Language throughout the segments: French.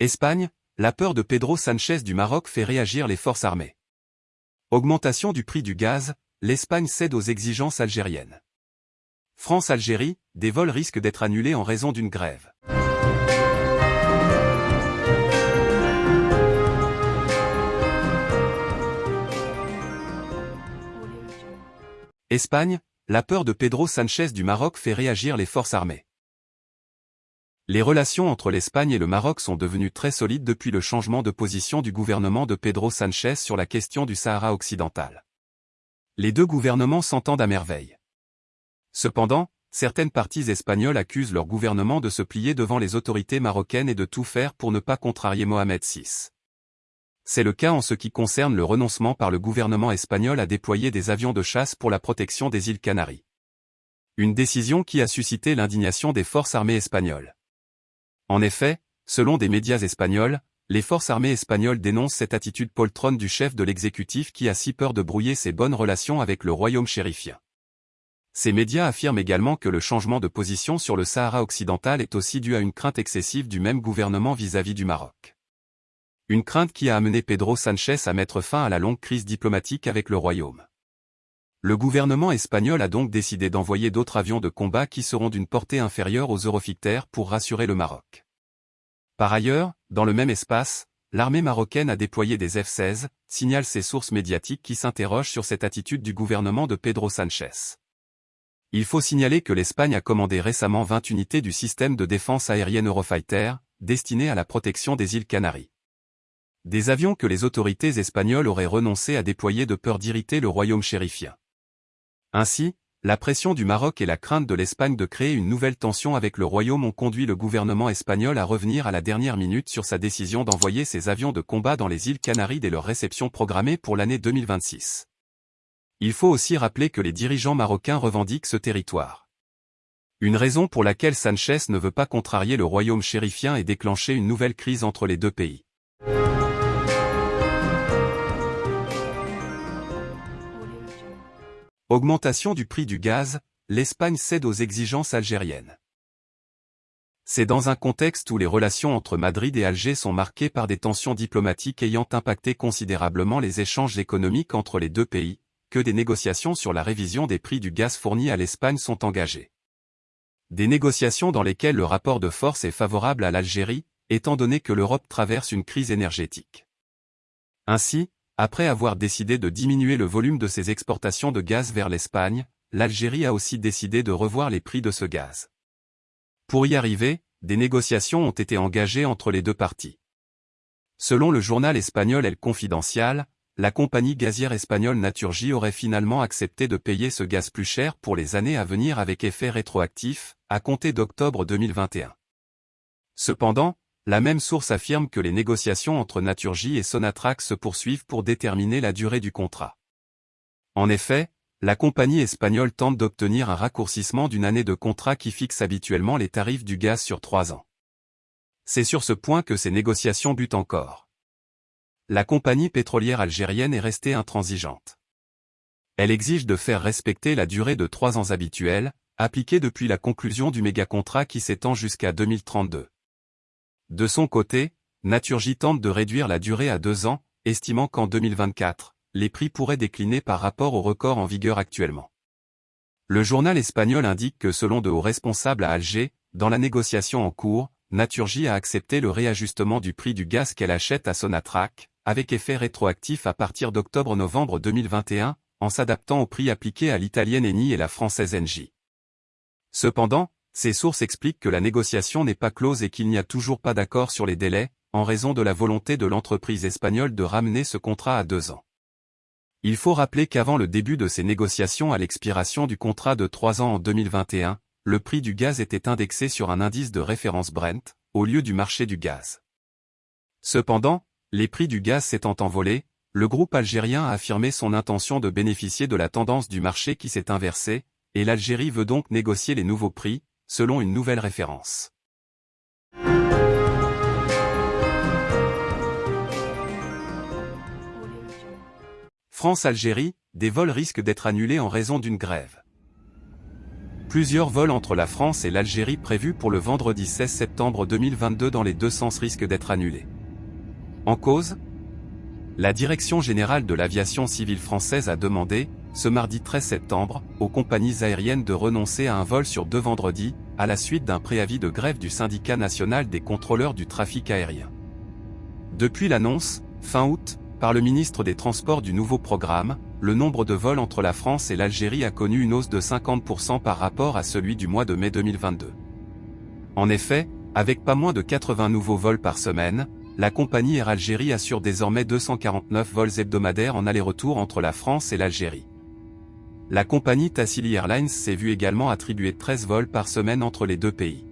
Espagne, la peur de Pedro Sanchez du Maroc fait réagir les forces armées. Augmentation du prix du gaz, l'Espagne cède aux exigences algériennes. France-Algérie, des vols risquent d'être annulés en raison d'une grève. Espagne, la peur de Pedro Sanchez du Maroc fait réagir les forces armées. Les relations entre l'Espagne et le Maroc sont devenues très solides depuis le changement de position du gouvernement de Pedro Sanchez sur la question du Sahara occidental. Les deux gouvernements s'entendent à merveille. Cependant, certaines parties espagnoles accusent leur gouvernement de se plier devant les autorités marocaines et de tout faire pour ne pas contrarier Mohamed VI. C'est le cas en ce qui concerne le renoncement par le gouvernement espagnol à déployer des avions de chasse pour la protection des îles Canaries. Une décision qui a suscité l'indignation des forces armées espagnoles. En effet, selon des médias espagnols, les forces armées espagnoles dénoncent cette attitude poltronne du chef de l'exécutif qui a si peur de brouiller ses bonnes relations avec le royaume chérifien. Ces médias affirment également que le changement de position sur le Sahara occidental est aussi dû à une crainte excessive du même gouvernement vis-à-vis -vis du Maroc. Une crainte qui a amené Pedro Sanchez à mettre fin à la longue crise diplomatique avec le royaume. Le gouvernement espagnol a donc décidé d'envoyer d'autres avions de combat qui seront d'une portée inférieure aux Eurofighter pour rassurer le Maroc. Par ailleurs, dans le même espace, l'armée marocaine a déployé des F-16, signalent ces sources médiatiques qui s'interrogent sur cette attitude du gouvernement de Pedro Sanchez. Il faut signaler que l'Espagne a commandé récemment 20 unités du système de défense aérienne Eurofighter, destinées à la protection des îles Canaries. Des avions que les autorités espagnoles auraient renoncé à déployer de peur d'irriter le royaume chérifien. Ainsi, la pression du Maroc et la crainte de l'Espagne de créer une nouvelle tension avec le royaume ont conduit le gouvernement espagnol à revenir à la dernière minute sur sa décision d'envoyer ses avions de combat dans les îles Canaries dès leur réception programmée pour l'année 2026. Il faut aussi rappeler que les dirigeants marocains revendiquent ce territoire. Une raison pour laquelle Sanchez ne veut pas contrarier le royaume chérifien et déclencher une nouvelle crise entre les deux pays. Augmentation du prix du gaz, l'Espagne cède aux exigences algériennes. C'est dans un contexte où les relations entre Madrid et Alger sont marquées par des tensions diplomatiques ayant impacté considérablement les échanges économiques entre les deux pays, que des négociations sur la révision des prix du gaz fourni à l'Espagne sont engagées. Des négociations dans lesquelles le rapport de force est favorable à l'Algérie, étant donné que l'Europe traverse une crise énergétique. Ainsi, après avoir décidé de diminuer le volume de ses exportations de gaz vers l'Espagne, l'Algérie a aussi décidé de revoir les prix de ce gaz. Pour y arriver, des négociations ont été engagées entre les deux parties. Selon le journal espagnol El Confidencial, la compagnie gazière espagnole Naturgy aurait finalement accepté de payer ce gaz plus cher pour les années à venir avec effet rétroactif, à compter d'octobre 2021. Cependant, la même source affirme que les négociations entre Naturgy et Sonatrach se poursuivent pour déterminer la durée du contrat. En effet, la compagnie espagnole tente d'obtenir un raccourcissement d'une année de contrat qui fixe habituellement les tarifs du gaz sur trois ans. C'est sur ce point que ces négociations butent encore. La compagnie pétrolière algérienne est restée intransigeante. Elle exige de faire respecter la durée de trois ans habituelle, appliquée depuis la conclusion du méga-contrat qui s'étend jusqu'à 2032. De son côté, Naturgy tente de réduire la durée à deux ans, estimant qu'en 2024, les prix pourraient décliner par rapport au record en vigueur actuellement. Le journal espagnol indique que selon de hauts responsables à Alger, dans la négociation en cours, Naturgy a accepté le réajustement du prix du gaz qu'elle achète à Sonatrach, avec effet rétroactif à partir d'octobre-novembre 2021, en s'adaptant au prix appliqué à l'italienne Eni et la française Engie. Cependant, ces sources expliquent que la négociation n'est pas close et qu'il n'y a toujours pas d'accord sur les délais, en raison de la volonté de l'entreprise espagnole de ramener ce contrat à deux ans. Il faut rappeler qu'avant le début de ces négociations à l'expiration du contrat de trois ans en 2021, le prix du gaz était indexé sur un indice de référence Brent, au lieu du marché du gaz. Cependant, les prix du gaz s'étant envolés, le groupe algérien a affirmé son intention de bénéficier de la tendance du marché qui s'est inversée, et l'Algérie veut donc négocier les nouveaux prix, selon une nouvelle référence. France-Algérie, des vols risquent d'être annulés en raison d'une grève. Plusieurs vols entre la France et l'Algérie prévus pour le vendredi 16 septembre 2022 dans les deux sens risquent d'être annulés. En cause La Direction générale de l'aviation civile française a demandé, ce mardi 13 septembre, aux compagnies aériennes de renoncer à un vol sur deux vendredis, à la suite d'un préavis de grève du syndicat national des contrôleurs du trafic aérien. Depuis l'annonce, fin août, par le ministre des Transports du nouveau programme, le nombre de vols entre la France et l'Algérie a connu une hausse de 50% par rapport à celui du mois de mai 2022. En effet, avec pas moins de 80 nouveaux vols par semaine, la compagnie Air Algérie assure désormais 249 vols hebdomadaires en aller-retour entre la France et l'Algérie. La compagnie Tassili Airlines s'est vue également attribuer 13 vols par semaine entre les deux pays.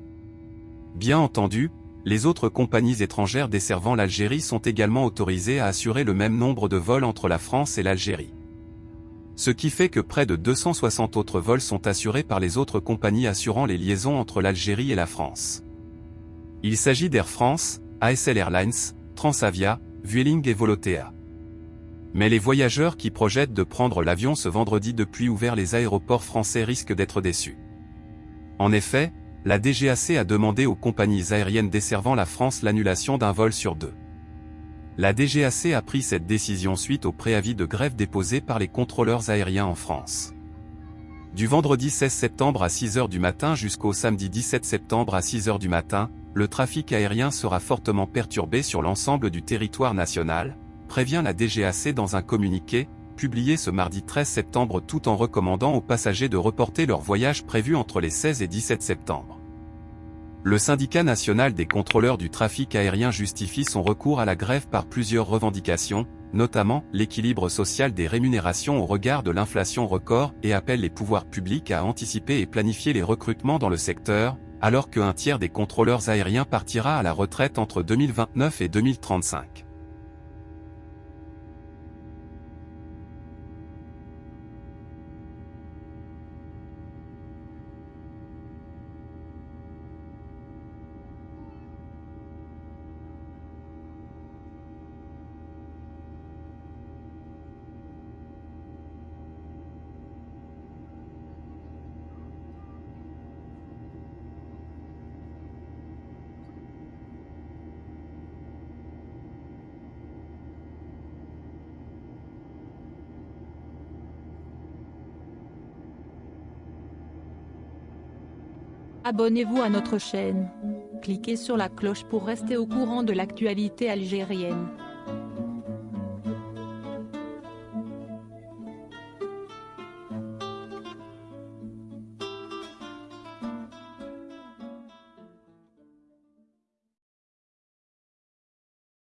Bien entendu, les autres compagnies étrangères desservant l'Algérie sont également autorisées à assurer le même nombre de vols entre la France et l'Algérie. Ce qui fait que près de 260 autres vols sont assurés par les autres compagnies assurant les liaisons entre l'Algérie et la France. Il s'agit d'Air France, ASL Airlines, Transavia, Vueling et Volotea mais les voyageurs qui projettent de prendre l'avion ce vendredi depuis ouvert les aéroports français risquent d'être déçus. En effet, la DGAC a demandé aux compagnies aériennes desservant la France l'annulation d'un vol sur deux. La DGAC a pris cette décision suite au préavis de grève déposé par les contrôleurs aériens en France. Du vendredi 16 septembre à 6h du matin jusqu'au samedi 17 septembre à 6h du matin, le trafic aérien sera fortement perturbé sur l'ensemble du territoire national, prévient la DGAC dans un communiqué, publié ce mardi 13 septembre tout en recommandant aux passagers de reporter leur voyage prévu entre les 16 et 17 septembre. Le syndicat national des contrôleurs du trafic aérien justifie son recours à la grève par plusieurs revendications, notamment l'équilibre social des rémunérations au regard de l'inflation record et appelle les pouvoirs publics à anticiper et planifier les recrutements dans le secteur, alors qu'un tiers des contrôleurs aériens partira à la retraite entre 2029 et 2035. Abonnez-vous à notre chaîne. Cliquez sur la cloche pour rester au courant de l'actualité algérienne.